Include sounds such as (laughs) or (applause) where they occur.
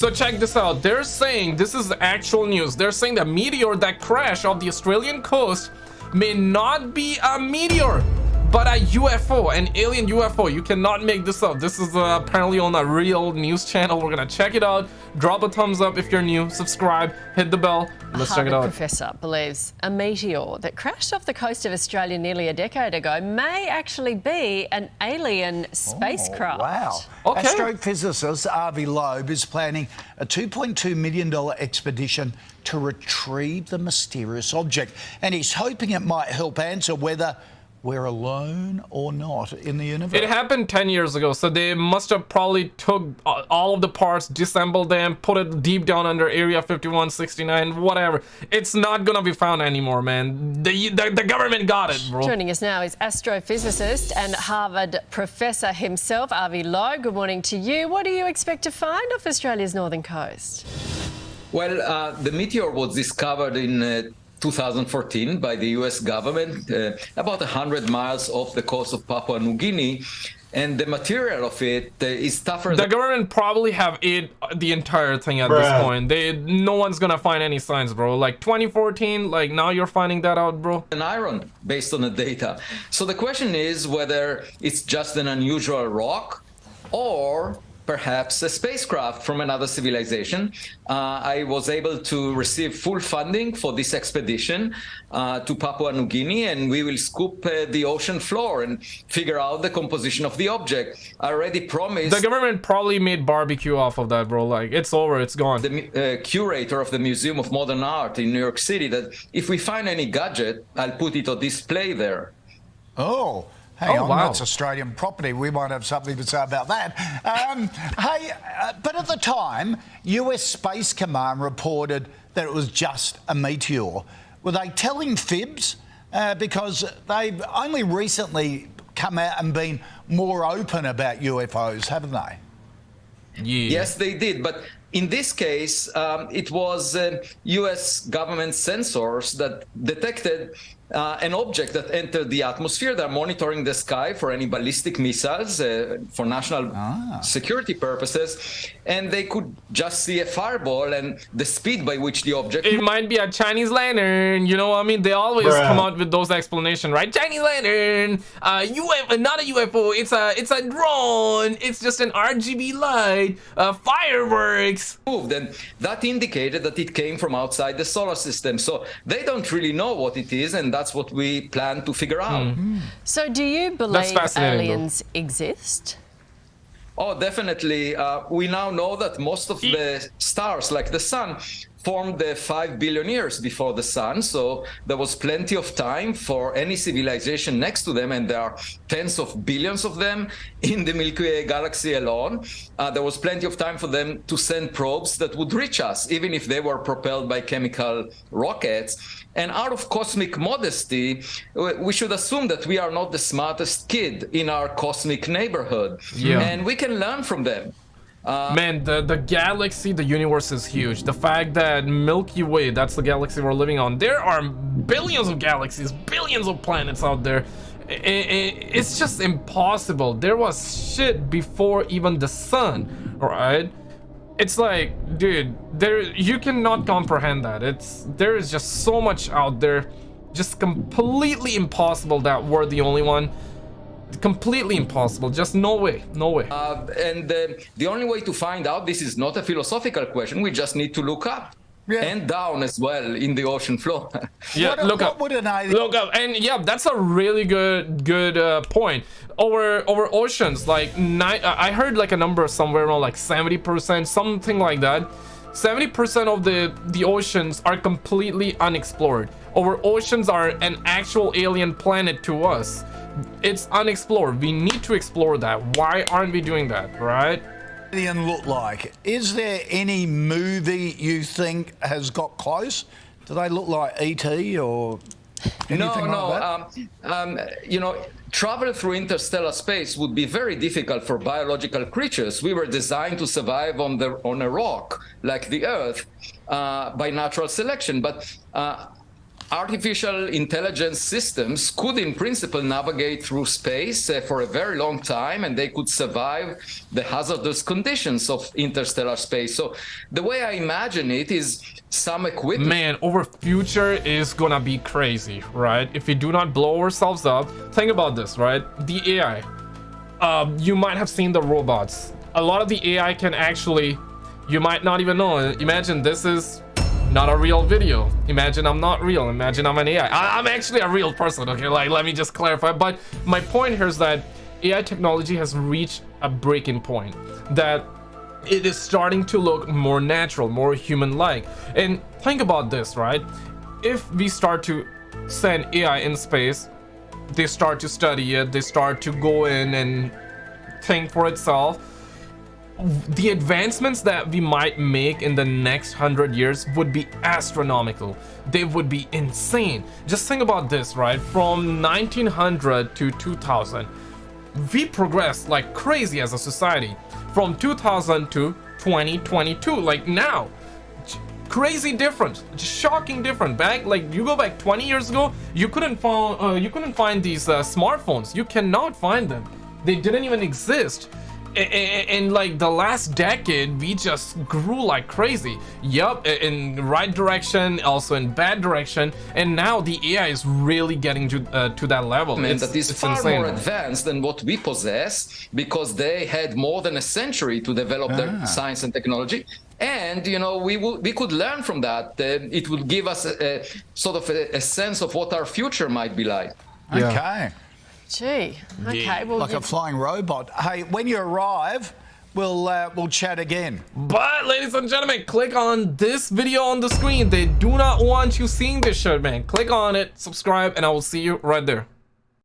So check this out. They're saying, this is actual news. They're saying the meteor that crashed off the Australian coast may not be a meteor, but a UFO, an alien UFO. You cannot make this up. This is uh, apparently on a real news channel. We're gonna check it out. Drop a thumbs up if you're new. Subscribe. Hit the bell. Let's a check it out. professor believes a meteor that crashed off the coast of Australia nearly a decade ago may actually be an alien oh, spacecraft. Oh, wow. Okay. Astrophysicist Avi Loeb is planning a $2.2 million expedition to retrieve the mysterious object. And he's hoping it might help answer whether we're alone or not in the universe. It happened 10 years ago, so they must have probably took uh, all of the parts, disassembled them, put it deep down under Area 5169, whatever. It's not gonna be found anymore, man. The, the, the government got it, bro. Joining us now is astrophysicist and Harvard professor himself, Avi Loeb. Good morning to you. What do you expect to find off Australia's northern coast? Well, uh, the meteor was discovered in uh, 2014 by the US government, uh, about 100 miles off the coast of Papua New Guinea. And the material of it uh, is tougher The government probably have it the entire thing at this point. They no one's gonna find any signs, bro. Like 2014, like now you're finding that out, bro. An iron based on the data. So the question is whether it's just an unusual rock or perhaps a spacecraft from another civilization. Uh, I was able to receive full funding for this expedition uh, to Papua New Guinea, and we will scoop uh, the ocean floor and figure out the composition of the object. I already promised The government probably made barbecue off of that, bro. Like it's over, it's gone. the uh, curator of the Museum of Modern Art in New York City that if we find any gadget, I'll put it on display there. Oh, hang Oh, on, wow. that's Australian property. We might have something to say about that. Um, hey, uh, but at the time, US Space Command reported that it was just a meteor. Were they telling fibs? Uh, because they've only recently come out and been more open about UFOs, haven't they? Yeah. Yes, they did. But in this case, um, it was uh, US government sensors that detected uh, an object that entered the atmosphere. They're monitoring the sky for any ballistic missiles uh, for national security purposes. And they could just see a fireball and the speed by which the object It might be a Chinese lantern, you know what I mean? They always Bruh. come out with those explanations, right? Chinese lantern, uh, UFO, not a UFO, it's a, it's a drone, it's just an RGB light, uh, fireworks. moved. And that indicated that it came from outside the solar system. So they don't really know what it is. And that's what we plan to figure out. So, do you believe fascinating, though. aliens exist? Oh, definitely. Uh, we now know that most of the stars, like the sun, formed the 5 billion years before the sun. So there was plenty of time for any civilization next to them, and there are tens of billions of them in the Milky Way galaxy alone. Uh, there was plenty of time for them to send probes that would reach us, even if they were propelled by chemical rockets. And out of cosmic modesty, we should assume that we are not the smartest kid in our cosmic neighborhood. Yeah. And we can learn from them. Uh, Man, the, the galaxy, the universe is huge. The fact that Milky Way, that's the galaxy we're living on, there are billions of galaxies, billions of planets out there. I- I- it's just impossible. There was shit before even the sun, alright? It's like, dude, there you cannot comprehend that. It's there is just so much out there, just completely impossible that we're the only one. Completely impossible. Just no way, no way. Uh, and uh, the only way to find out this is not a philosophical question. We just need to look up Yeah. and down as well in the ocean floor. (laughs) Yeah, What- look what up. would an alien- Look up, and yeah, that's a really good good uh, point. Over over oceans, like nine, I heard like a number somewhere around like seventy percent, something like that. Seventy percent of the the oceans are completely unexplored. Our oceans are an actual alien planet to us. It's unexplored. We need to explore that. Why aren't we doing that, right? alien look like? Is there any movie you think has got close? Do they look like ET or anything no, no. Um, um, you know, travel through interstellar space would be very difficult for biological creatures. We were designed to survive on the on a rock like the Earth uh, by natural selection, but. Uh, artificial intelligence systems could, in principle, navigate through space uh, for a very long time and they could survive the hazardous conditions of interstellar space. So, the way I imagine it is some equipment. Man, our future is gonna be crazy, right? If we do not blow ourselves up, think about this, right? The AI. Um, you might have seen the robots. A lot of the AI can actually, you might not even know. Imagine this is not a real video. Imagine I'm not real. Imagine I'm an AI. I am actually a real person, okay? Like, let me just clarify. But my point here is that AI technology has reached a breaking point. That it is starting to look more natural, more human-like. And think about this, right? If we start to send AI in space, they start to study it, they start to go in and think for itself, the advancements that we might make in the next hundred years would be astronomical. They would be insane. Just think about this, right? From 1900 to 2000, we progressed like crazy as a society. From 2000 to 2022, like now, crazy difference shocking different back like you go back 20 years ago you couldn't find uh, you couldn't find these uh, smartphones you cannot find them they didn't even exist in like the last decade we just grew like crazy yup in right direction also in bad direction and now the ai is really getting to uh, to that level and it's, that is far insane. more advanced than what we possess because they had more than a century to develop ah. their science and technology and you know we will we could learn from that uh, it would give us a, a sort of a, a, sense of what our future might be like yeah. okay Gee, okay. Yeah. Well, like a flying robot. Hey, when you arrive, we'll uh, we'll chat again. But, ladies and gentlemen, click on this video on the screen. They do not want you seeing this shirt, man. Click on it, subscribe, and I will see you right there.